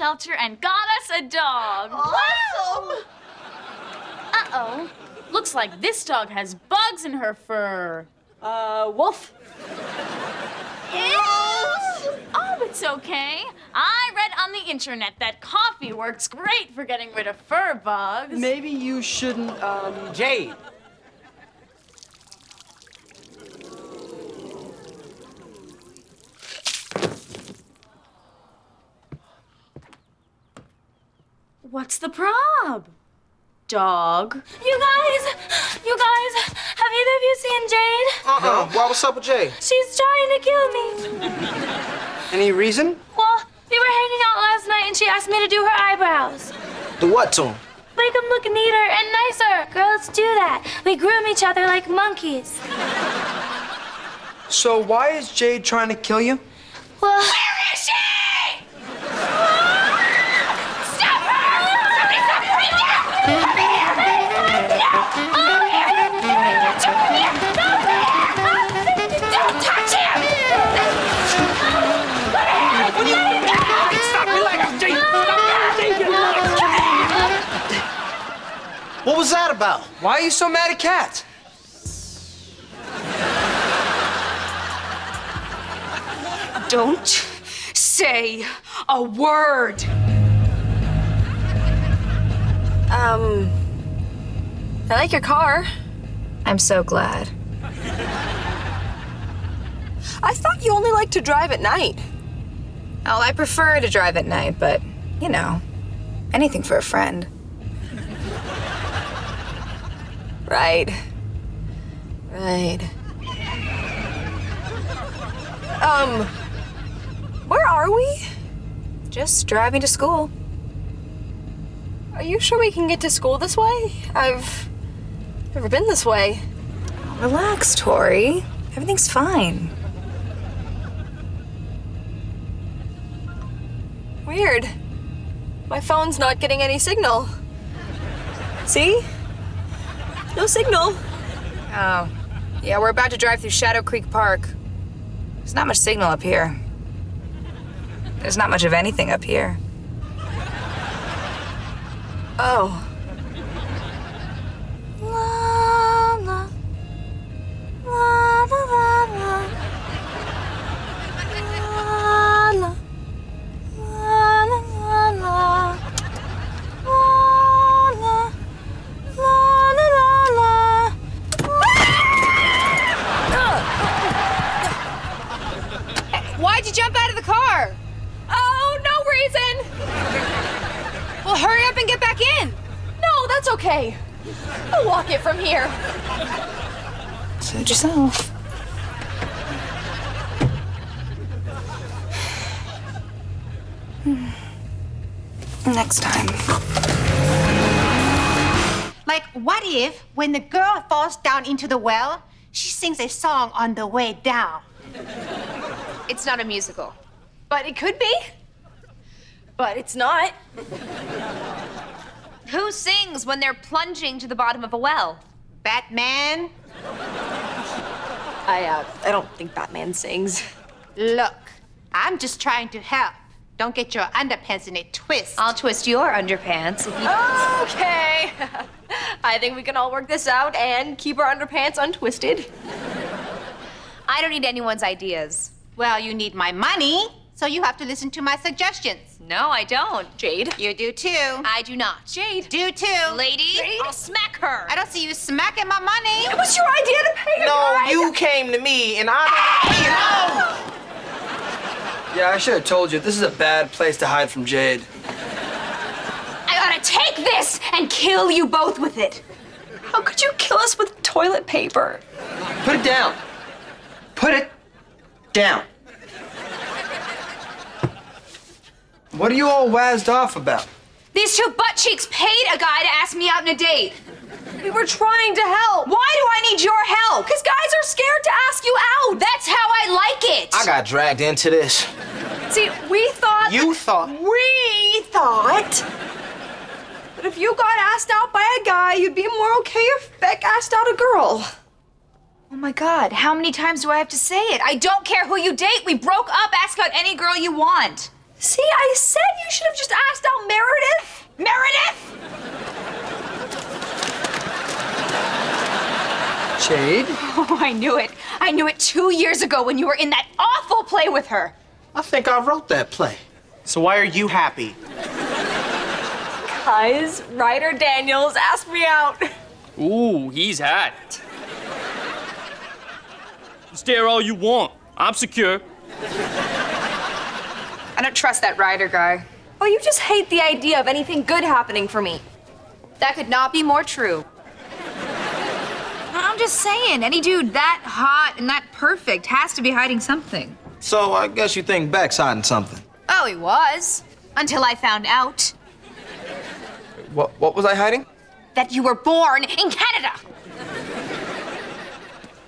shelter and got us a dog. Awesome! Uh-oh. Looks like this dog has bugs in her fur. Uh, wolf. Oh, it's okay. I read on the internet that coffee works great for getting rid of fur bugs. Maybe you shouldn't, um... Jade. What's the prob? Dog. You guys, you guys, have either of you seen Jade? Uh-uh. Why, what's up with Jade? She's trying to kill me. Any reason? Well, we were hanging out last night and she asked me to do her eyebrows. Do what to him? Make them look neater and nicer. Girls do that. We groom each other like monkeys. So why is Jade trying to kill you? Well, was that about? Why are you so mad at cats? Don't say a word. Um, I like your car. I'm so glad. I thought you only like to drive at night. Oh, I prefer to drive at night, but, you know, anything for a friend. Right. Right. Um, where are we? Just driving to school. Are you sure we can get to school this way? I've never been this way. Relax, Tori. Everything's fine. Weird. My phone's not getting any signal. See? No signal. Oh, yeah, we're about to drive through Shadow Creek Park. There's not much signal up here. There's not much of anything up here. Oh. Suit yourself. Hmm. Next time. Like, what if, when the girl falls down into the well, she sings a song on the way down? It's not a musical. But it could be. But it's not. Who sings when they're plunging to the bottom of a well? Batman? I, uh, I don't think Batman sings. Look, I'm just trying to help. Don't get your underpants in a twist. I'll twist your underpants if you. Okay. I think we can all work this out and keep our underpants untwisted. I don't need anyone's ideas. Well, you need my money, so you have to listen to my suggestions. No, I don't. Jade. You do too. I do not. Jade. do too. Lady, Jade? I'll smack her. I don't see you smacking my money. It was your idea to pay the No, guy. you came to me and I. Yeah, I should have told you. This is a bad place to hide from Jade. I gotta take this and kill you both with it. How could you kill us with toilet paper? Put it down. Put it down. What are you all wazzed off about? These two butt cheeks paid a guy to ask me out on a date. We were trying to help. Why do I need your help? Because guys are scared to ask you out. That's how I like it. I got dragged into this. See, we thought. You thought. We thought. But if you got asked out by a guy, you'd be more okay if Beck asked out a girl. Oh my god, how many times do I have to say it? I don't care who you date. We broke up. Ask out any girl you want. See, I said you should have just asked out Meredith. Meredith! Jade? Oh, I knew it. I knew it two years ago when you were in that awful play with her. I think I wrote that play. So why are you happy? Guys, Ryder Daniels asked me out. Ooh, he's hot. Stare all you want. I'm secure. I don't trust that Ryder guy. Oh, you just hate the idea of anything good happening for me. That could not be more true. I'm just saying, any dude that hot and that perfect has to be hiding something. So I guess you think Beck's hiding something. Oh, he was. Until I found out What, what was I hiding? that you were born in Canada.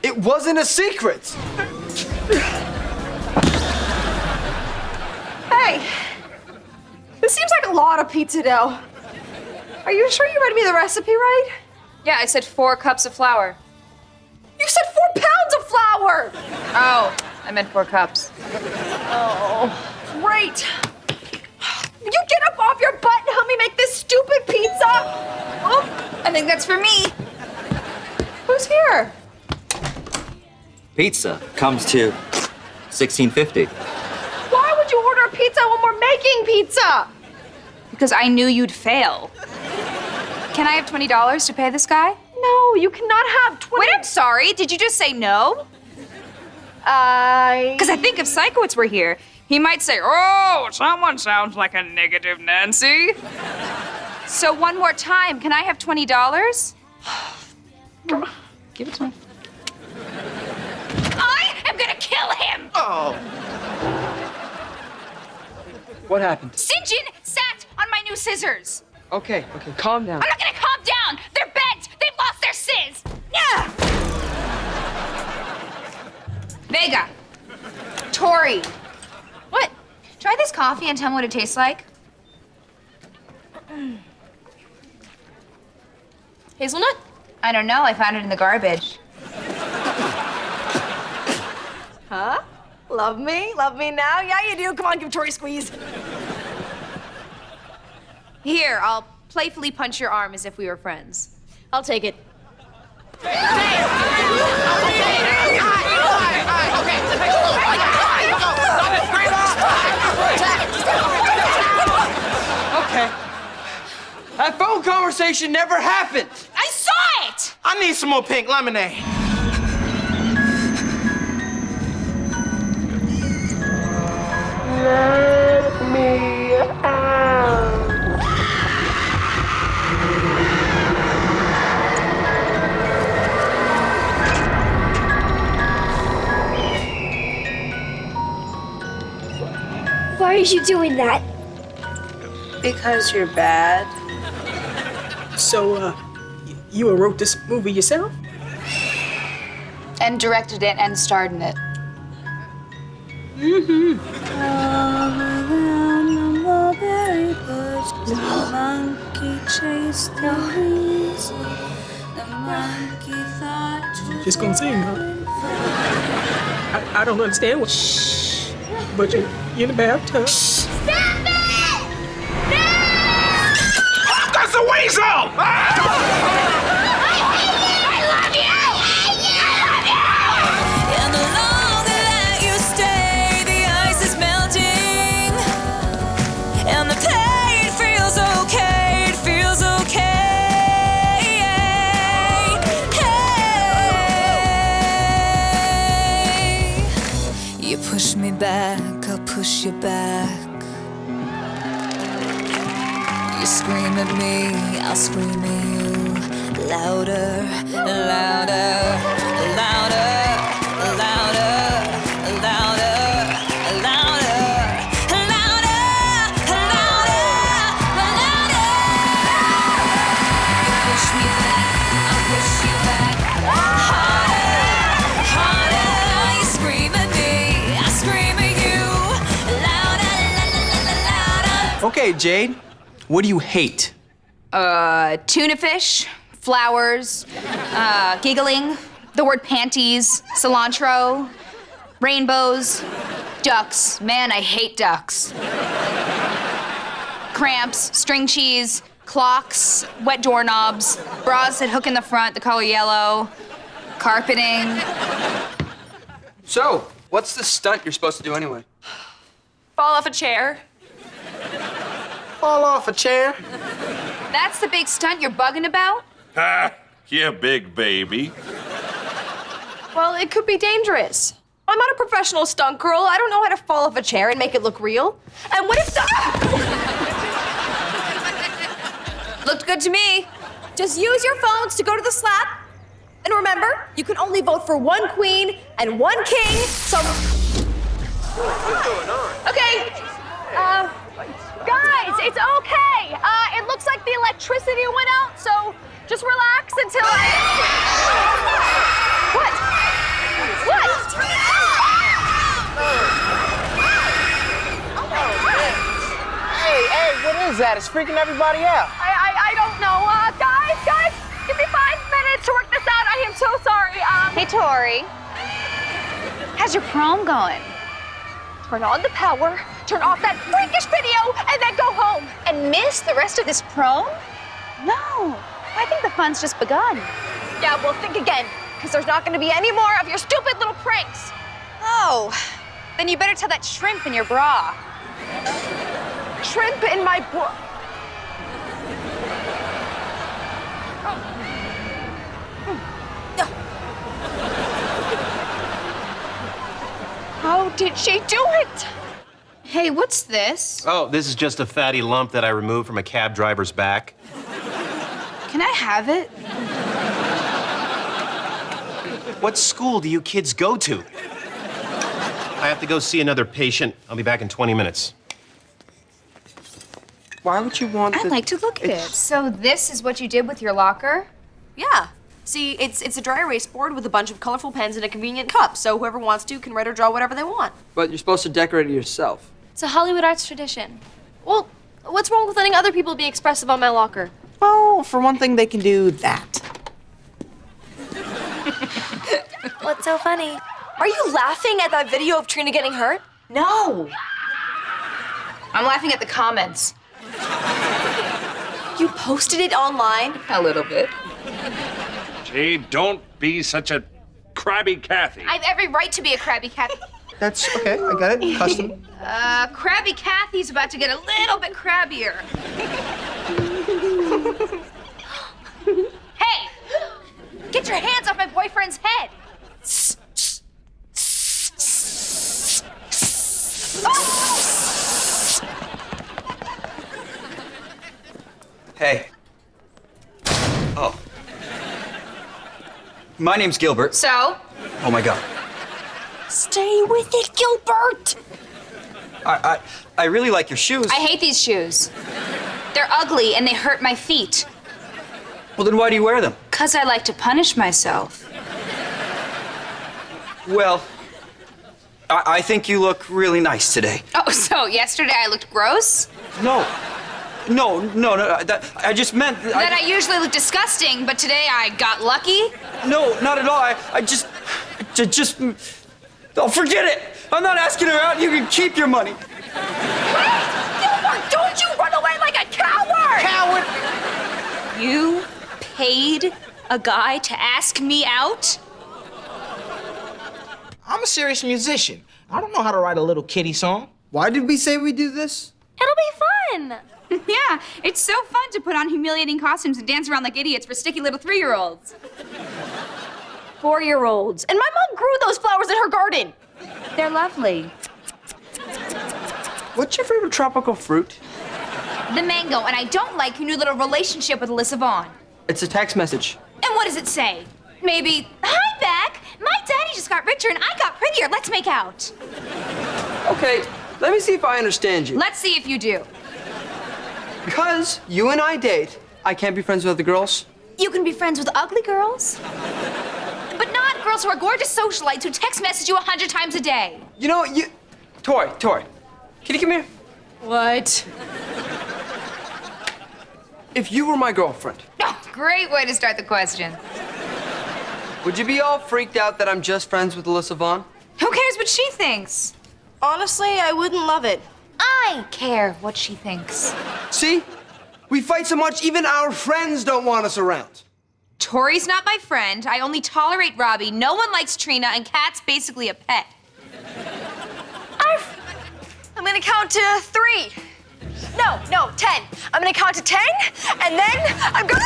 It wasn't a secret. Hey, this seems like a lot of pizza dough. Are you sure you read me the recipe right? Yeah, I said four cups of flour. You said four pounds of flour. Oh, I meant four cups. Oh, great. You get up off your butt and help me make this stupid pizza. Oh, I think that's for me. who's here? Pizza comes to 1650. Why would you order a pizza when we're making pizza? Because I knew you'd fail. Can I have $20 to pay this guy? No, you cannot have 20. Wait, I'm sorry. Did you just say no? I. Because I think if Sikowitz were here, he might say, Oh, someone sounds like a negative Nancy. so, one more time, can I have $20? Give it to me. I am gonna kill him! Oh. What happened? Sinjin sat on my new scissors. Okay, okay, calm down. I'm not gonna calm down. They're bent. They've lost their sizz. Yeah. Vega. Tori. What? Try this coffee and tell me what it tastes like. Hazelnut? I don't know. I found it in the garbage. Huh? Love me? Love me now? Yeah, you do. Come on, give Tori a squeeze. Here, I'll playfully punch your arm as if we were friends. I'll take it. Okay. That phone conversation never happened. I saw it! I need some more pink lemonade. Why are you doing that? Because you're bad. So, uh, you wrote this movie yourself? And directed it and starred in it. Mm-hmm. Just gonna sing, huh? I, I don't understand what. Shh but you're in the bathtub. Stop it! No! That's the weasel! Ah! Back, I'll push you back. You scream at me, I'll scream at you. Louder, louder, louder, Okay, Jade. What do you hate? Uh, tuna fish, flowers, uh, giggling, the word panties, cilantro, rainbows, Ducks. Man, I hate ducks. Cramps, string cheese, clocks, wet doorknobs, bras that hook in the front, the color yellow, carpeting. So, what's the stunt you're supposed to do anyway? Fall off a chair. Fall off a chair. That's the big stunt you're bugging about? Ha! You big baby. Well, it could be dangerous. I'm not a professional stunt girl. I don't know how to fall off a chair and make it look real. And what if the. Looked good to me. Just use your phones to go to the slap. And remember, you can only vote for one queen and one king. So. What's going on? Okay. Uh, guys, it's okay. Uh, it looks like the electricity went out, so just relax until I. What? What? Hey, hey, what is that? It's freaking everybody out. I, I, I don't know. Uh, guys, guys, give me five minutes to work this out. I am so sorry. Um, Hey, Tori. How's your prom going? Turn on the power, turn off that freakish video, and then go home. And miss the rest of this prom? No. I think the fun's just begun. Yeah, well, think again, because there's not going to be any more of your stupid little pranks. Oh, then you better tell that shrimp in your bra. Shrimp in my bra. How did she do it? Hey, what's this? Oh, this is just a fatty lump that I removed from a cab driver's back. Can I have it? What school do you kids go to? I have to go see another patient. I'll be back in 20 minutes. Why would you want I'd the- like to look at it. So this is what you did with your locker? Yeah. See, it's it's a dry erase board with a bunch of colorful pens and a convenient cup, so whoever wants to can write or draw whatever they want. But you're supposed to decorate it yourself. It's a Hollywood arts tradition. Well, what's wrong with letting other people be expressive on my locker? Well, for one thing, they can do that. What's so funny? Are you laughing at that video of Trina getting hurt? No. I'm laughing at the comments. You posted it online? A little bit. Gee, don't be such a crabby Kathy. I have every right to be a crabby Kathy. That's okay. I got it. Custom. Uh, crabby Kathy's about to get a little bit crabbier. hey! Get your hands off my boyfriend's head! Hey. Oh. My name's Gilbert. So? Oh my god. Stay with it, Gilbert! I, I, I really like your shoes. I hate these shoes. They're ugly and they hurt my feet. Well, then why do you wear them? Cause I like to punish myself. Well, I, I think you look really nice today. Oh, so yesterday I looked gross? No. No, no, no. That, I just meant. that I usually look disgusting, but today I got lucky? No, not at all. I, I just, ju- just, oh, forget it. I'm not asking her out. You can keep your money. Gilbert, don't you run away like a coward! Coward. You paid a guy to ask me out? I'm a serious musician. I don't know how to write a little kitty song. Why did we say we do this? It'll be fun. yeah, it's so fun to put on humiliating costumes and dance around like idiots for sticky little three year olds. Four year olds. And my mom grew those flowers in her garden. They're lovely. What's your favorite tropical fruit? The mango, and I don't like your new little relationship with Alyssa Vaughn. It's a text message. And what does it say? Maybe, hi, Beck. My daddy just got richer and I got prettier. Let's make out. Okay, let me see if I understand you. Let's see if you do. Because you and I date, I can't be friends with other girls. You can be friends with ugly girls, but not girls who are gorgeous socialites who text message you a hundred times a day. You know, you. Tori, Tori, can you come here? What? If you were my girlfriend, Oh, great way to start the question. would you be all freaked out that I'm just friends with Alyssa Vaughn? Who cares what she thinks? Honestly, I wouldn't love it. I care what she thinks. See? We fight so much, even our friends don't want us around. Tori's not my friend. I only tolerate Robbie. No one likes Trina, and Kat's basically a pet. I'm gonna count to three. No, no, ten. I'm gonna count to ten, and then I'm gonna.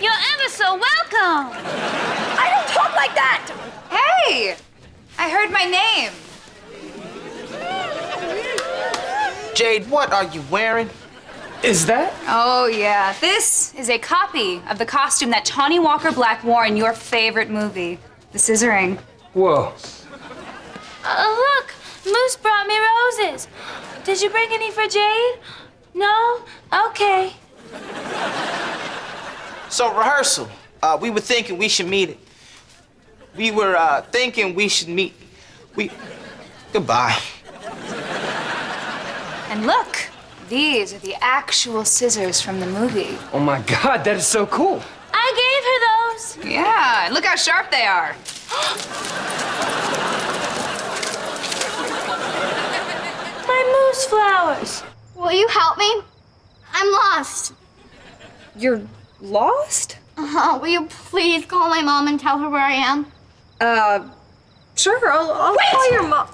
You're ever so welcome. I don't talk like that. Hey! I heard my name. Jade, what are you wearing? Is that? Oh, yeah. This is a copy of the costume that Tawny Walker Black wore in your favorite movie, The Scissoring. Whoa. Oh, look, Moose brought me roses. Did you bring any for Jade? No? Okay. So, rehearsal. Uh, we were thinking we should meet it. We were uh, thinking we should meet. We. Goodbye. And look, these are the actual scissors from the movie. Oh my god, that is so cool. I gave her those. Yeah, and look how sharp they are. My moose flowers. Will you help me? I'm lost. You're lost? Uh-huh. will you please call my mom and tell her where I am? Uh, sure, I'll, I'll Wait! call your mom.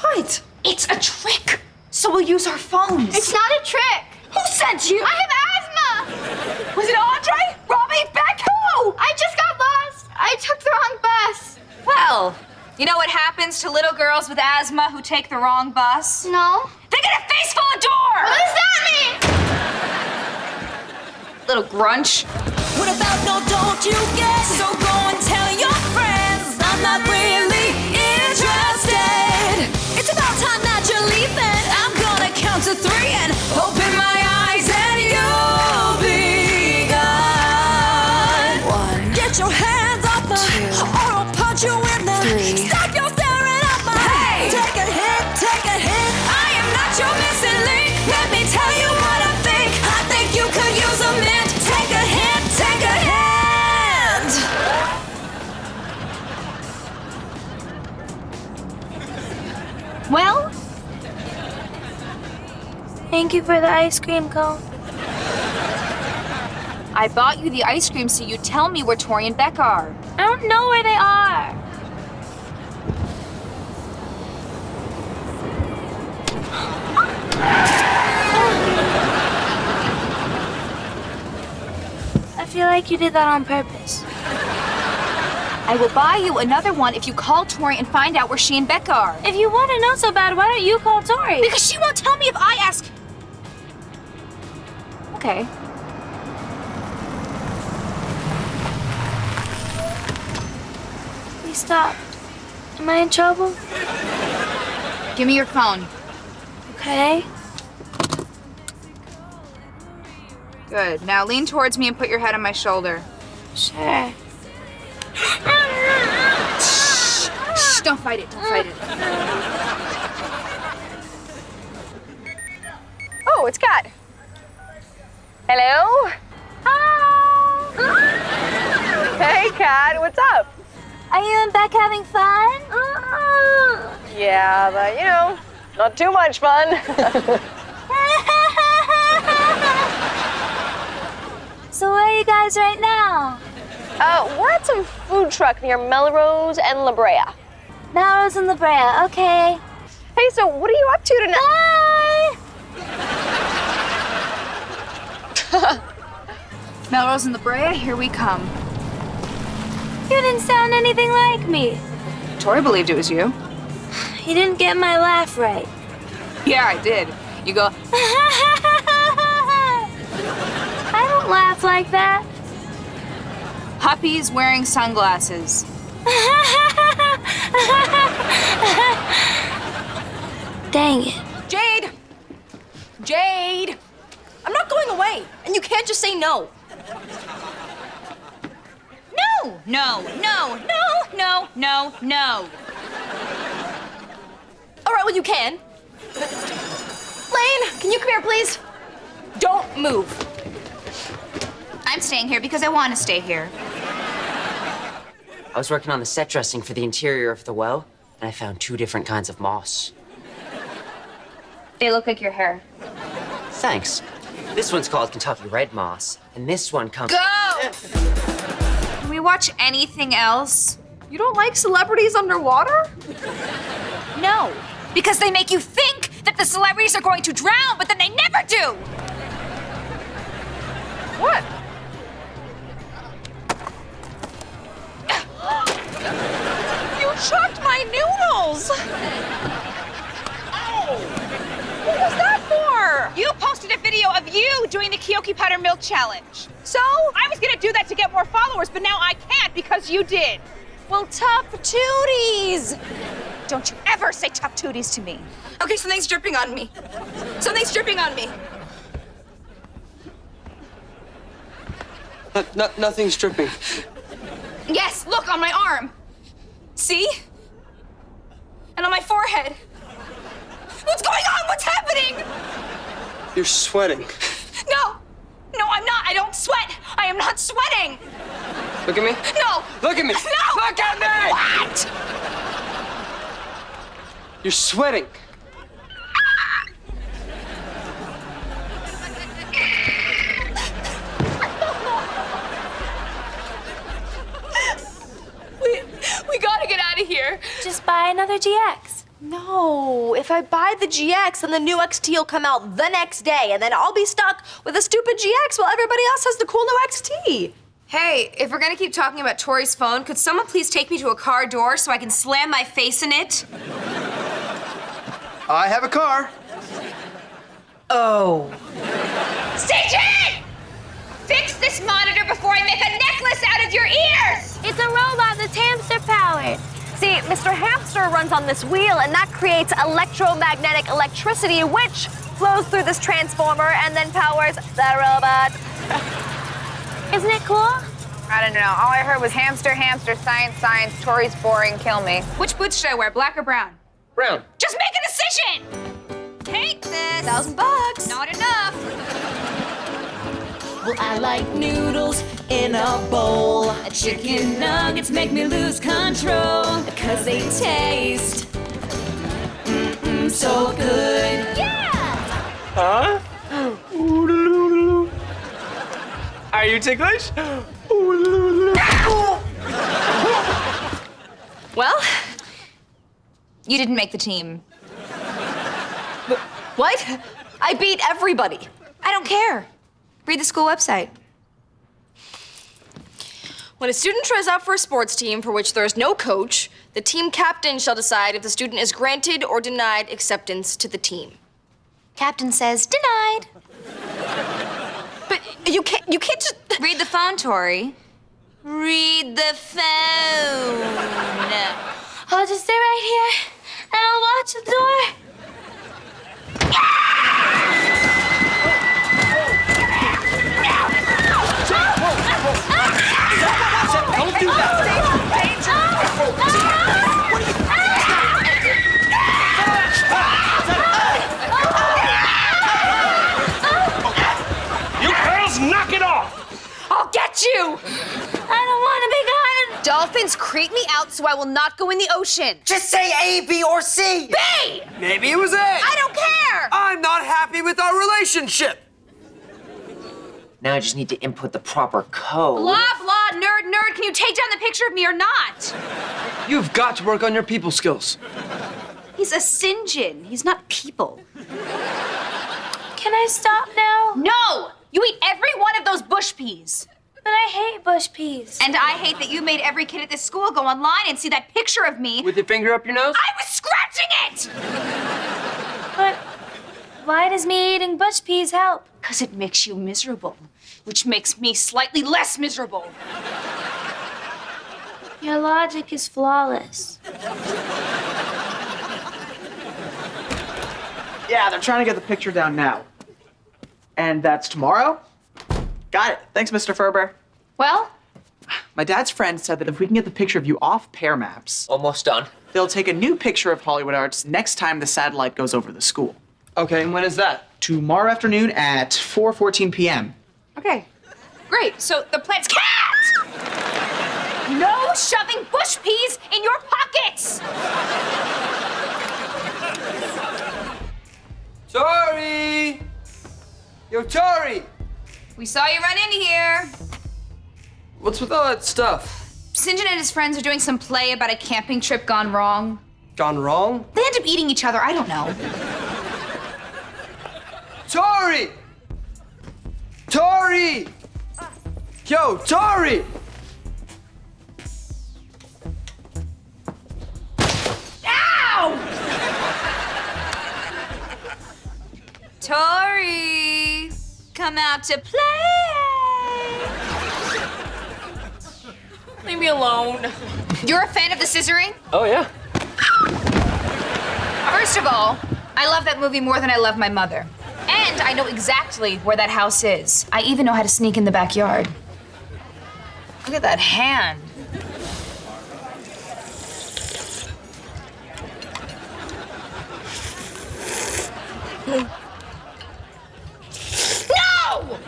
What? It's a trick. So we'll use our phones. It's not a trick. Who sent you? I have asthma. Was it Andre? Robbie? Beck? Who? I just got lost. I took the wrong bus. Well, you know what happens to little girls with asthma who take the wrong bus? No. They get a face full of door! What does that mean? Little grunch. What about no don't you get? So not Thank you for the ice cream cone. I bought you the ice cream so you tell me where Tori and Beck are. I don't know where they are. I feel like you did that on purpose. I will buy you another one if you call Tori and find out where she and Beck are. If you want to know so bad, why don't you call Tori? Because she won't tell me if I ask. Okay. We stopped. Am I in trouble? Give me your phone. Okay. Good. Now lean towards me and put your head on my shoulder. Sure. Shh, don't fight it. Don't fight it. Oh, it's Kat. Hello? Hey, Kat, what's up? Are you and Beck having fun? Yeah, but you know, not too much fun. so where are you guys right now? uh, we're at some food truck near Melrose and La Brea. Melrose and La Brea. Okay. Hey, so what are you up to tonight? Melrose and La Brea, here we come. You didn't sound anything like me. Tori believed it was you. You didn't get my laugh right. Yeah, I did. You go, I don't laugh like that. Puppy's wearing sunglasses. Dang it. Jade! Jade! I'm not going away, and you can't just say no. No, no, no, no, no, no, no. All right, well, you can. Lane, can you come here, please? Don't move. I'm staying here because I want to stay here. I was working on the set dressing for the interior of the well, and I found two different kinds of moss. They look like your hair. Thanks. This one's called Kentucky Red Moss, and this one comes. Go! Can we watch anything else? You don't like celebrities underwater? No, because they make you think that the celebrities are going to drown, but then they never do. What? you chucked my noodles! What was that for? You posted a video of you doing the Kyoki Powder Milk Challenge. So? I was gonna do that to get more followers, but now I can't because you did. Well, tough tooties! Don't you ever say tough tooties to me. Okay, something's dripping on me. Something's dripping on me. No, no, nothing's dripping. Yes, look on my arm. See? And on my forehead. What's going on? What's happening? You're sweating. No! No, I'm not. I don't sweat. I am not sweating. Look at me. No! Look at me. No! Look at me! What? You're sweating. We, we gotta get out of here. Just buy another GX. No, if I buy the GX, then the new XT will come out the next day, and then I'll be stuck with a stupid GX while everybody else has the cool new XT. Hey, if we're gonna keep talking about Tori's phone, could someone please take me to a car door so I can slam my face in it? I have a car. Oh. Station! Fix this monitor before I make a necklace out of your ears! It's a robot that's hamster powered. See, Mr. Hamster runs on this wheel, and that creates electromagnetic electricity, which flows through this transformer and then powers the robot. Isn't it cool? I don't know. All I heard was hamster, hamster, science, science, Tori's boring, kill me. Which boots should I wear, black or brown? Brown. Just make a decision! Take this! Thousand bucks. Not enough! Well, I like noodles in a bowl. Chicken nuggets make me lose control. Cause they taste mm-mm, so good. Yeah! Huh? Oodaloo. Are you ticklish? Oodaloo. Well, you didn't make the team. What? I beat everybody. I don't care. Read the school website. When a student tries out for a sports team for which there is no coach, the team captain shall decide if the student is granted or denied acceptance to the team. Captain says denied. But you can't you can't just Read the phone, Tori. Read the phone. I'll just stay right here and I'll watch the door. Don't do that. You girls, knock it off! I'll get you! I don't want to be gone. Dolphins creep me out, so I will not go in the ocean. Just say A, B, or C. B! Maybe it was A. I don't care! I'm not happy with our relationship. Now I just need to input the proper code. Blah, blah, nerd, nerd. Can you take down the picture of me or not? You've got to work on your people skills. He's a Sinjin. He's not people. Can I stop now? No! You eat every one of those bush peas. But I hate bush peas. And I hate that you made every kid at this school go online and see that picture of me. With your finger up your nose? I was scratching it! But why does me eating bush peas help? Because it makes you miserable, which makes me slightly less miserable. Your logic is flawless. Yeah, they're trying to get the picture down now. And that's tomorrow? Got it. Thanks, Mr. Ferber. Well, My dad's friend said that if we can get the picture of you off Pear Maps, Almost done. they'll take a new picture of Hollywood Arts next time the satellite goes over the school. Okay, and when is that? Tomorrow afternoon at 4:14 p.m. okay. Great. So the plan's cat. No shoving bush peas in your pockets. Tori! Yo, Tori! We saw you run in here. What's with all that stuff? Sinjin and his friends are doing some play about a camping trip gone wrong. Gone wrong? They end up eating each other. I don't know. Tori! Tori! Yo, Tori! Ow! Tori, come out to play. Leave me alone. You're a fan of the scissoring? Oh, yeah. First of all, I love that movie more than I love my mother. And I know exactly where that house is. I even know how to sneak in the backyard. Look at that hand. No!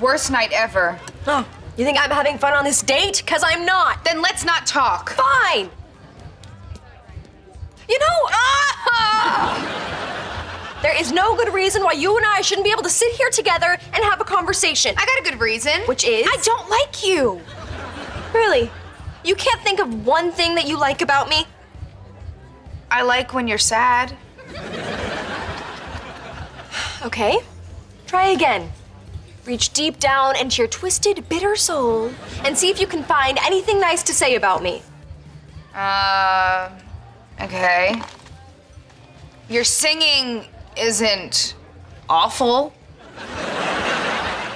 Worst night ever. Oh, you think I'm having fun on this date? Cause I'm not. Then let's not talk. Fine. You know, ah! there is no good reason why you and I shouldn't be able to sit here together and have a conversation. I got a good reason. Which is? I don't like you. Really? You can't think of one thing that you like about me? I like when you're sad. Okay. Try again. Reach deep down into your twisted, bitter soul and see if you can find anything nice to say about me. Uh, okay. Your singing isn't awful.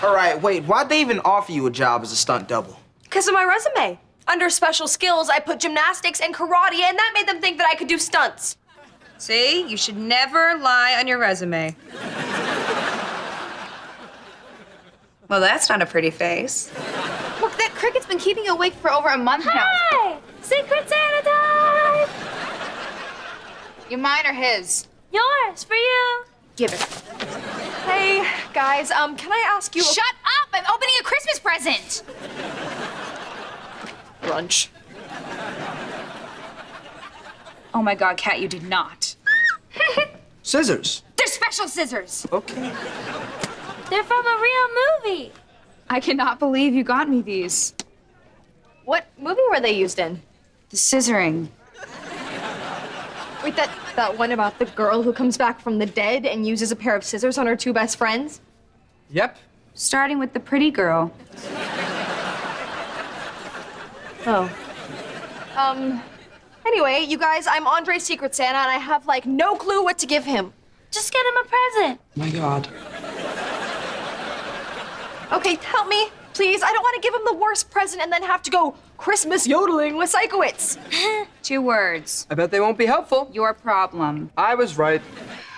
All right, wait, why'd they even offer you a job as a stunt double? Because of my resume. Under special skills, I put gymnastics and karate, and that made them think that I could do stunts. See, you should never lie on your resume. well, that's not a pretty face. Look, that cricket's been keeping you awake for over a month now. Hi! Secret Santa time! You mine or his? Yours, for you. Give it. Hey, guys, um, can I ask you? Shut up! I'm opening a Christmas present. Lunch. Oh my God, Kat, you did not. Scissors. They're special scissors. Okay. They're from a real movie. I cannot believe you got me these. What movie were they used in? The scissoring. Wait, that that one about the girl who comes back from the dead and uses a pair of scissors on her two best friends? Yep. Starting with the pretty girl. Oh. Um. Anyway, you guys, I'm Andre's Secret Santa, and I have like no clue what to give him. Just get him a present. My God. Okay, help me, please. I don't want to give him the worst present and then have to go Christmas yodeling with Sikowitz. Two words. I bet they won't be helpful. Your problem. I was right.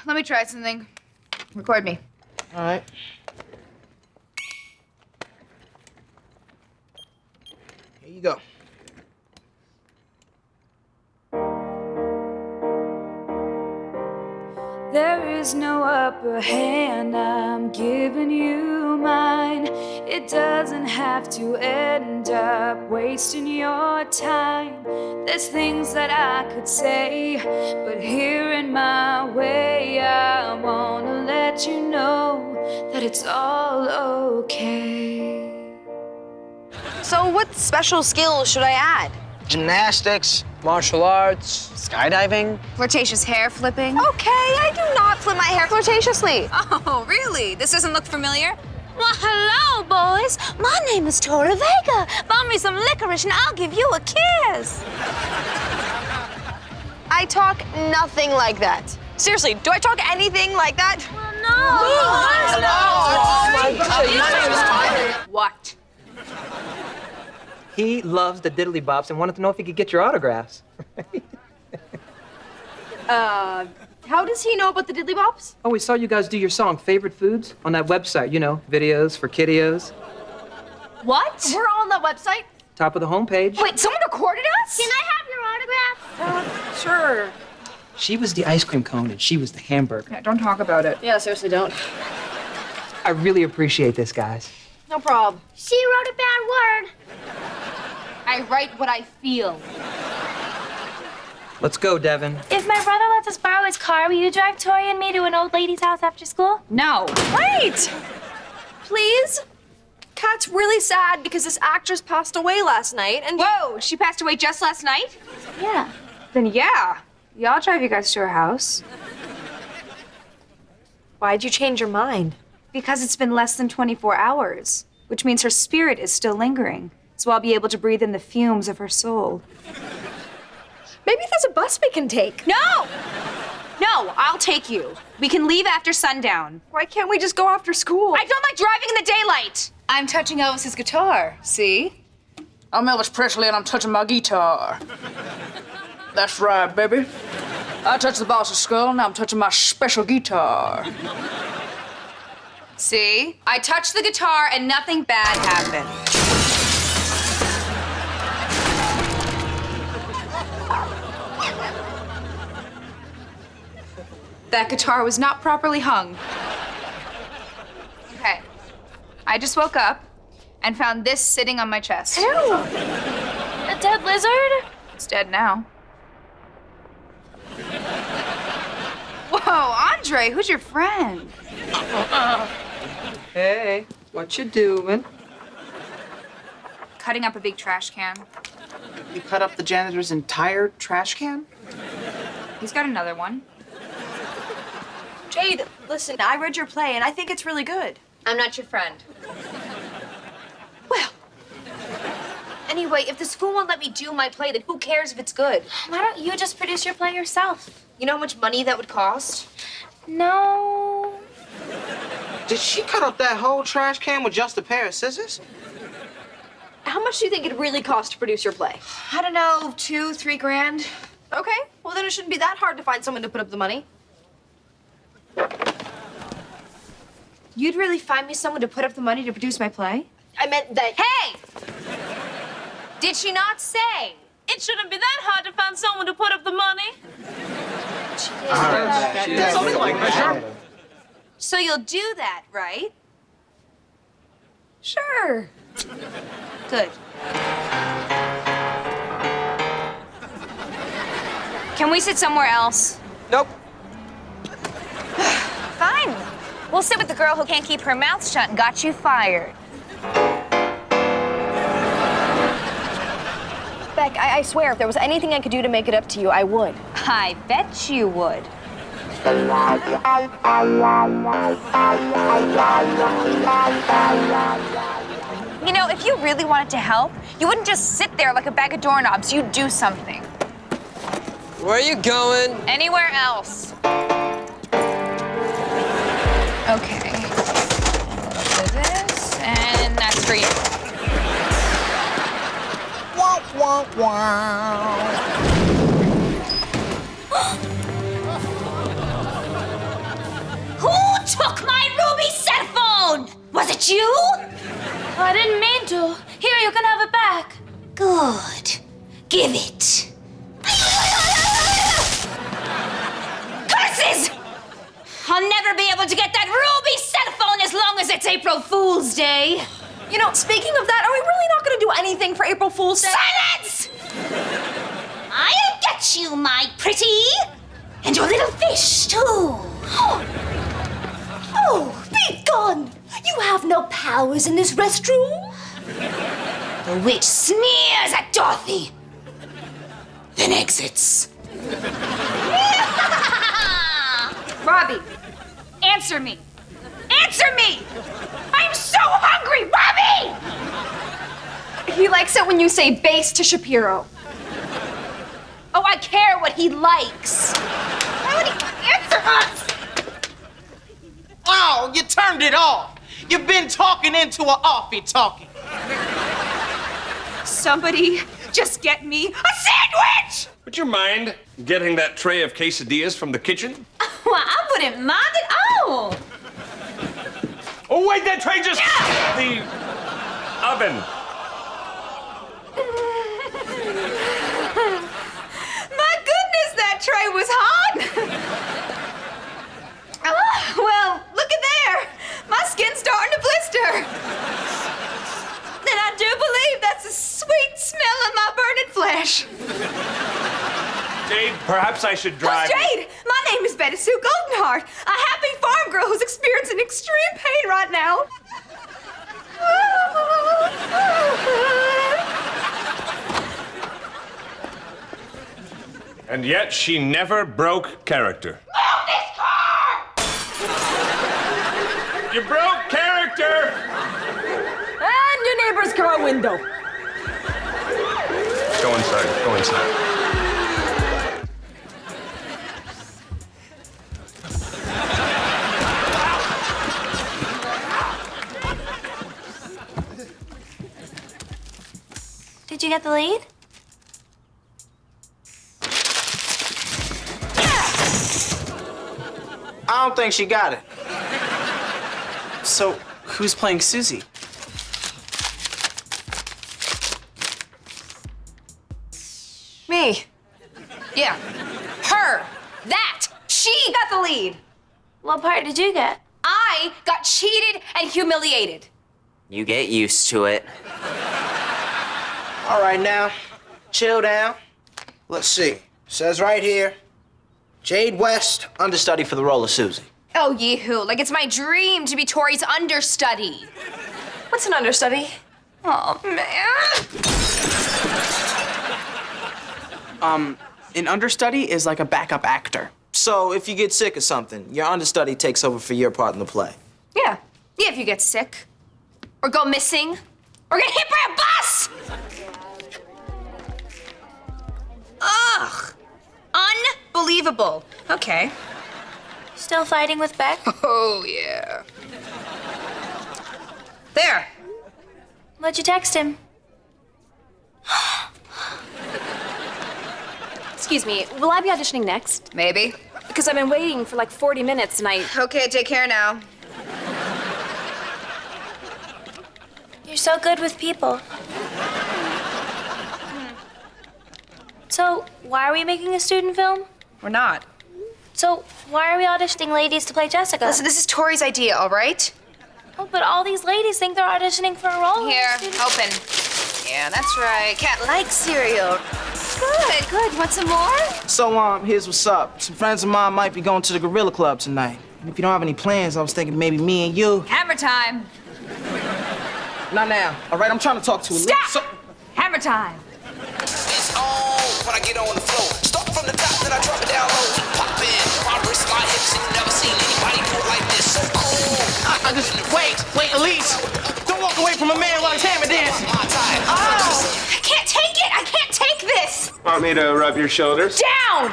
Let me try something. Record me. All right. Here you go. There is no upper hand, I'm giving you mine. It doesn't have to end up wasting your time. There's things that I could say, but here in my way, I wanna let you know that it's all okay. So, what special skills should I add? Gymnastics. Martial arts. Skydiving. Flirtatious hair flipping. Okay, I do not flip my hair flirtatiously. Oh, really? This doesn't look familiar? Well, hello, boys. My name is Tora Vega. Buy me some licorice and I'll give you a kiss. I talk nothing like that. Seriously, do I talk anything like that? no. What? Oh He loves the diddly bops and wanted to know if he could get your autographs. Uh, how does he know about the Diddly Bops? Oh, we saw you guys do your song, Favorite Foods, on that website, you know, videos for kiddios. What? We're all on that website? Top of the homepage. Wait, someone recorded us? Can I have your autograph? Sure. She was the ice cream cone and she was the hamburger. Yeah, don't talk about it. Yeah, seriously, don't. I really appreciate this, guys. No problem. She wrote a bad word. I write what I feel. Let's go, Devin. If my brother lets us borrow his car, will you drive Tori and me to an old lady's house after school? No. Wait! Please? Kat's really sad because this actress passed away last night and. Whoa, she passed away just last night? Yeah. Then yeah. Yeah, I'll drive you guys to her house. Why'd you change your mind? Because it's been less than 24 hours, which means her spirit is still lingering. So I'll be able to breathe in the fumes of her soul. Maybe there's a bus we can take. No! No, I'll take you. We can leave after sundown. Why can't we just go after school? I don't like driving in the daylight. I'm touching Elvis's guitar. See? I'm Elvis Presley and I'm touching my guitar. That's right, baby. I touched the boss's skull, now I'm touching my special guitar. See? I touched the guitar and nothing bad happened. That guitar was not properly hung. Okay. I just woke up and found this sitting on my chest. Ew. A dead lizard? It's dead now. Whoa, Andre, who's your friend? Hey, what you doing? Cutting up a big trash can. You cut up the janitor's entire trash can? He's got another one. Jade, listen, I read your play and I think it's really good. I'm not your friend. Well, anyway, if the school won't let me do my play, then who cares if it's good? Why don't you just produce your play yourself? You know how much money that would cost? No. Did she cut up that whole trash can with just a pair of scissors? How much do you think it'd really cost to produce your play? I don't know, two, three grand. Okay, well then it shouldn't be that hard to find someone to put up the money. You'd really find me someone to put up the money to produce my play? I meant that. Hey! Did she not say? It shouldn't be that hard to find someone to put up the money. Uh, Something like that. So you'll do that, right? Sure. Good. Can we sit somewhere else? Nope. We'll sit with the girl who can't keep her mouth shut and got you fired. Beck, I, I swear, if there was anything I could do to make it up to you, I would. I bet you would. You know, if you really wanted to help, you wouldn't just sit there like a bag of doorknobs. You'd do something. Where are you going? Anywhere else. And that's for you. Who took my ruby cell phone? Was it you? I didn't mean to. Here, you can have it back. Good. Give it. Curses! I'll never be able to get that ruby cell phone as long as it's April Fool's Day. You know, speaking of that, are we really not gonna do anything for April Fool's Day? Silence! I'll get you, my pretty. And your little fish, too. Oh, be gone! You have no powers in this restroom. The witch sneers at Dorothy, then exits. Robbie, answer me. Answer me! I'm so hungry, Robbie! He likes it when you say base to Shapiro. Oh, I care what he likes. Why would he answer us? Oh, you turned it off. You've been talking into a offie talking. Somebody just get me a sandwich! Would you mind getting that tray of quesadillas from the kitchen? Well, I wouldn't mind at all. Oh, wait, that tray just... The oven. My goodness, that tray was hot. oh, well, look at there. My skin's starting to blister. And I do believe that's the sweet smell of my burning flesh. Jade, perhaps I should drive... Oh. Jade, my name is Betty Sue Goldenheart, a happy farm girl who's experiencing extreme pain right now. And yet she never broke character. Move this car! You broke character! And your neighbor's car window. Go inside. Go inside. You get the lead? I don't think she got it. So, who's playing Susie? Me. Yeah. Her. That. She got the lead. What part did you get? I got cheated and humiliated. You get used to it. All right, now, chill down. Let's see. Says right here, Jade West, understudy for the role of Susie. Oh, yee-hoo. Like it's my dream to be Tori's understudy. What's an understudy? Oh, man. Um, an understudy is like a backup actor. So if you get sick or something, your understudy takes over for your part in the play. Yeah. Yeah, if you get sick. Or go missing. Or get hit by a bus! Ugh. Unbelievable. Okay. Still fighting with Beck? Oh, yeah. There. What'd you text him? Excuse me, will I be auditioning next? Maybe. Because I've been waiting for like 40 minutes and I. Okay, take care now. You're so good with people. So, why are we making a student film? We're not. So, why are we auditioning ladies to play Jessica? Listen, this is Tori's idea, all right? Oh, but all these ladies think they're auditioning for a role. Here, open. Yeah, that's right. Cat likes cereal. Good, good. Want some more? So, um, here's what's up. Some friends of mine might be going to the Gorilla Club tonight. And if you don't have any plans, I was thinking maybe me and you. Hammer time. Not now. All right, I'm trying to talk to a Stop! So- Hammer time. It's on when I get on the floor. Start from the top, then I drop it down low. Pop in, my wrist, my hips, and never seen anybody do it like this. So cool. I, I just wait, wait, Elise. Don't walk away from a man while he's hammer dancing. Oh, I can't take it. I can't take this. Want me to rub your shoulders? Down.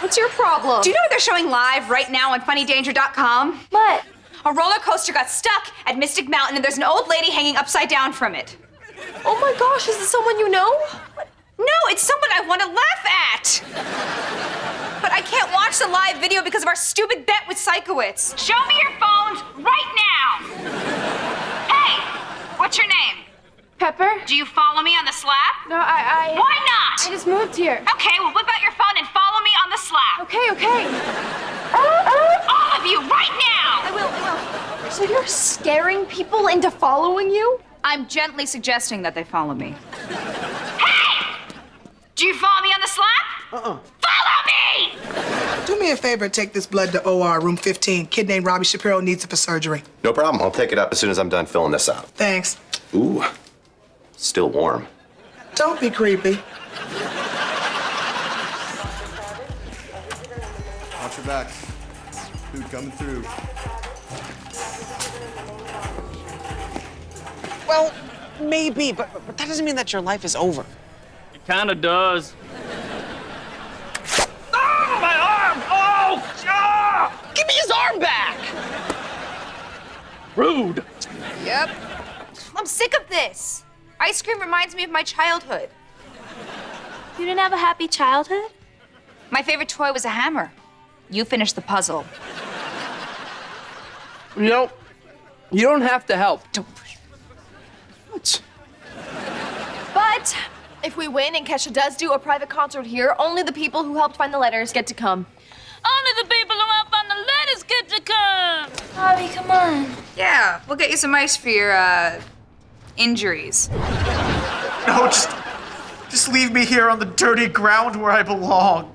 What's your problem? Do you know what they're showing live right now on funnydanger.com? What? A roller coaster got stuck at Mystic Mountain and there's an old lady hanging upside down from it. Oh my gosh, is this someone you know? No, it's someone I want to laugh at. But I can't watch the live video because of our stupid bet with Sikowitz. Show me your phones right now. Hey, what's your name? Pepper? Do you follow me on the slap? No, I. I Why not? I just moved here. Okay, well, whip out your phone and follow me on the slap. Okay, okay. All of you, right now! I will, I will. So you're scaring people into following you? I'm gently suggesting that they follow me. Hey! Do you follow me on the slap? Uh-uh. Follow me! Do me a favor and take this blood to OR, room 15. Kid named Robbie Shapiro needs it for surgery. No problem. I'll take it up as soon as I'm done filling this out. Thanks. Ooh, still warm. Don't be creepy. Watch your back. Food coming through. Well, maybe, but, but that doesn't mean that your life is over. It kinda does. Oh, my arm! Oh! Ah! Give me his arm back! Rude. Yep. I'm sick of this. Ice cream reminds me of my childhood. You didn't have a happy childhood? My favorite toy was a hammer. You finished the puzzle. You know, you don't have to help. But if we win and Kesha does do a private concert here, only the people who helped find the letters get to come. Only the people who helped find the letters get to come. Bobby, come on. Yeah, we'll get you some ice for your uh, injuries. No, just, just leave me here on the dirty ground where I belong.